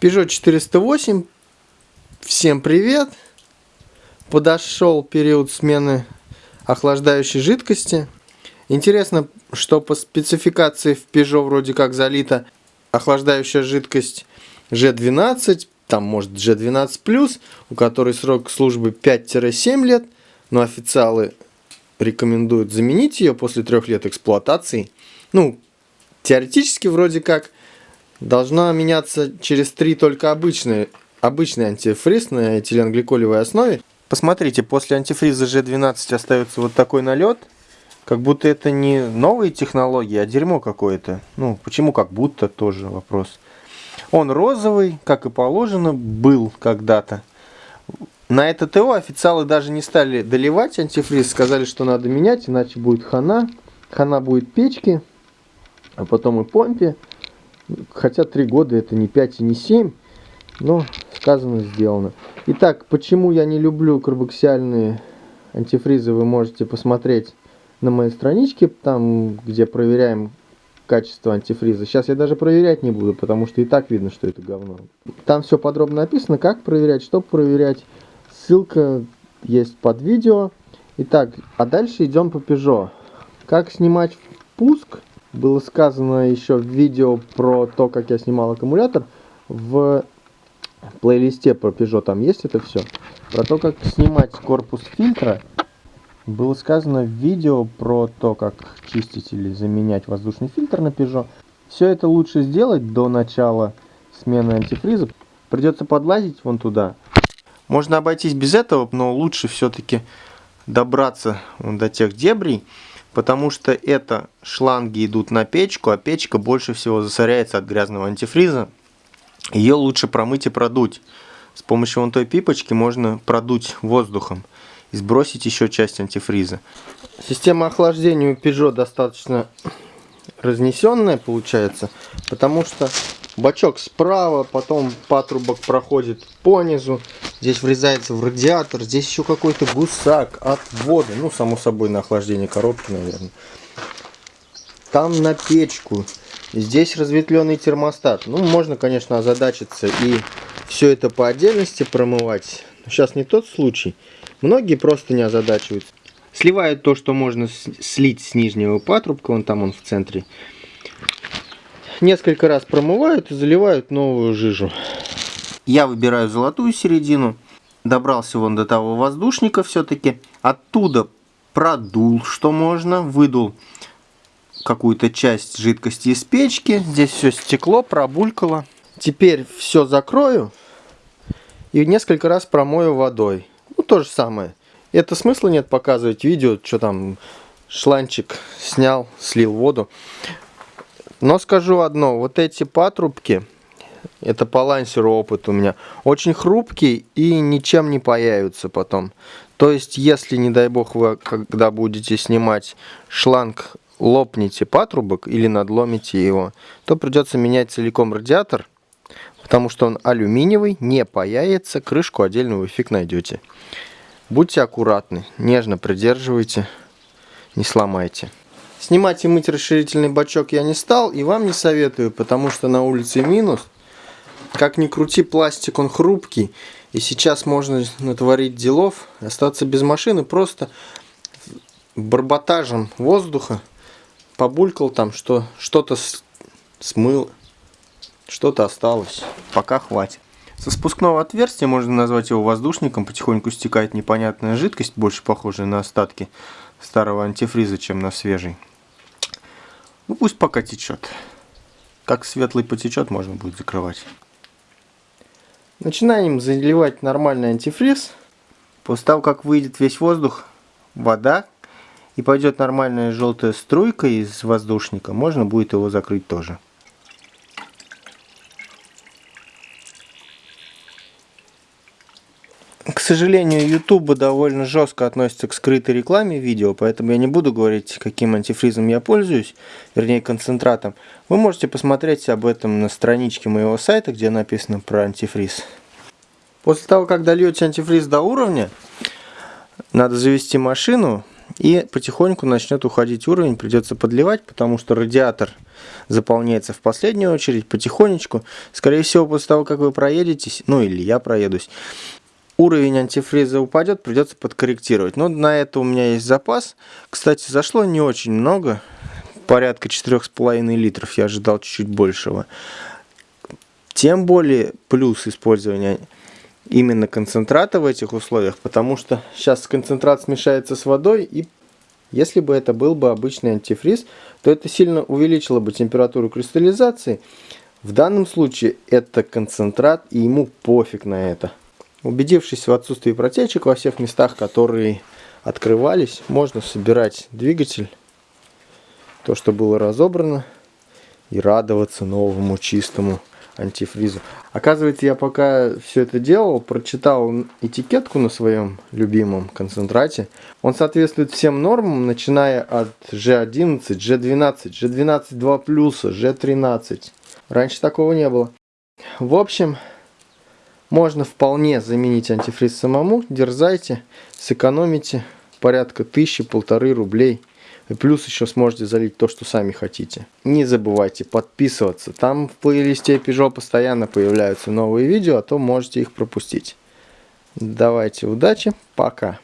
Peugeot 408. Всем привет! Подошел период смены охлаждающей жидкости. Интересно, что по спецификации в Peugeot вроде как залита охлаждающая жидкость G12, там может G12+, у которой срок службы 5-7 лет, но официалы рекомендуют заменить ее после трех лет эксплуатации. Ну, теоретически вроде как должна меняться через три только обычные, обычный антифриз на этиленгликолевой основе. Посмотрите, после антифриза G12 остается вот такой налет. Как будто это не новые технологии, а дерьмо какое-то. Ну, почему как будто, тоже вопрос. Он розовый, как и положено, был когда-то. На это ТО официалы даже не стали доливать антифриз, сказали, что надо менять, иначе будет хана. Хана будет печки, а потом и помпе. Хотя три года это не 5 и не 7, но сказано, сделано. Итак, почему я не люблю карбоксиальные антифризы, вы можете посмотреть на моей страничке, там, где проверяем качество антифриза. Сейчас я даже проверять не буду, потому что и так видно, что это говно. Там все подробно написано, как проверять, что проверять. Ссылка есть под видео. Итак, а дальше идем по Peugeot. Как снимать впуск было сказано еще в видео про то, как я снимал аккумулятор. В плейлисте про Peugeot там есть это все. Про то, как снимать корпус фильтра, было сказано в видео про то, как чистить или заменять воздушный фильтр на Peugeot. Все это лучше сделать до начала смены антифриза. Придется подлазить вон туда. Можно обойтись без этого, но лучше все-таки добраться до тех дебрей, потому что это шланги идут на печку, а печка больше всего засоряется от грязного антифриза. Ее лучше промыть и продуть. С помощью вон той пипочки можно продуть воздухом и сбросить еще часть антифриза. Система охлаждения у Peugeot достаточно разнесенная получается, потому что бачок справа, потом патрубок проходит по низу, здесь врезается в радиатор, здесь еще какой-то гусак от воды, ну само собой на охлаждение коробки, наверное. Там на печку, здесь разветвленный термостат. Ну, можно, конечно, озадачиться и все это по отдельности промывать. Но сейчас не тот случай. Многие просто не озадачиваются. Сливают то, что можно слить с нижнего патрубка, вон там он в центре. Несколько раз промывают и заливают новую жижу. Я выбираю золотую середину. Добрался вон до того воздушника все-таки. Оттуда продул, что можно. Выдул какую-то часть жидкости из печки. Здесь все стекло, пробулькало. Теперь все закрою и несколько раз промою водой. Ну, то же самое. Это смысла нет показывать видео, что там шланчик снял, слил воду. Но скажу одно, вот эти патрубки, это по лансеру опыт у меня, очень хрупкие и ничем не появятся потом. То есть, если, не дай бог, вы когда будете снимать шланг, лопнете патрубок или надломите его, то придется менять целиком радиатор, потому что он алюминиевый, не паяется, крышку отдельную фиг найдете. Будьте аккуратны, нежно придерживайте, не сломайте. Снимать и мыть расширительный бачок я не стал и вам не советую, потому что на улице минус. Как ни крути, пластик он хрупкий. И сейчас можно натворить делов, остаться без машины просто барботажем воздуха. Побулькал там, что что-то смыл, что-то осталось. Пока хватит. Со спускного отверстия, можно назвать его воздушником, потихоньку стекает непонятная жидкость, больше похожая на остатки старого антифриза, чем на свежий. Ну пусть пока течет. Как светлый потечет, можно будет закрывать. Начинаем заливать нормальный антифриз. После того, как выйдет весь воздух, вода, и пойдет нормальная желтая струйка из воздушника, можно будет его закрыть тоже. К сожалению, YouTube довольно жестко относится к скрытой рекламе видео, поэтому я не буду говорить, каким антифризом я пользуюсь, вернее концентратом. Вы можете посмотреть об этом на страничке моего сайта, где написано про антифриз. После того, как дольете антифриз до уровня, надо завести машину, И потихоньку начнет уходить уровень, придется подливать, потому что радиатор заполняется в последнюю очередь, потихонечку. Скорее всего, после того, как вы проедетесь, ну или я проедусь, уровень антифриза упадет, придется подкорректировать. Но на это у меня есть запас. Кстати, зашло не очень много, порядка 4,5 литров, я ожидал чуть-чуть большего. Тем более плюс использования именно концентрата в этих условиях, потому что сейчас концентрат смешается с водой, и если бы это был бы обычный антифриз, то это сильно увеличило бы температуру кристаллизации. В данном случае это концентрат, и ему пофиг на это. Убедившись в отсутствии протечек во всех местах, которые открывались, можно собирать двигатель, то, что было разобрано, и радоваться новому чистому антифризу. Оказывается, я пока все это делал, прочитал этикетку на своем любимом концентрате. Он соответствует всем нормам, начиная от G11, G12, G12 2+, G13. Раньше такого не было. В общем, можно вполне заменить антифриз самому. Дерзайте, сэкономите порядка тысячи-полторы рублей. И плюс еще сможете залить то, что сами хотите. Не забывайте подписываться. Там в плейлисте Peugeot постоянно появляются новые видео, а то можете их пропустить. Давайте, удачи, пока.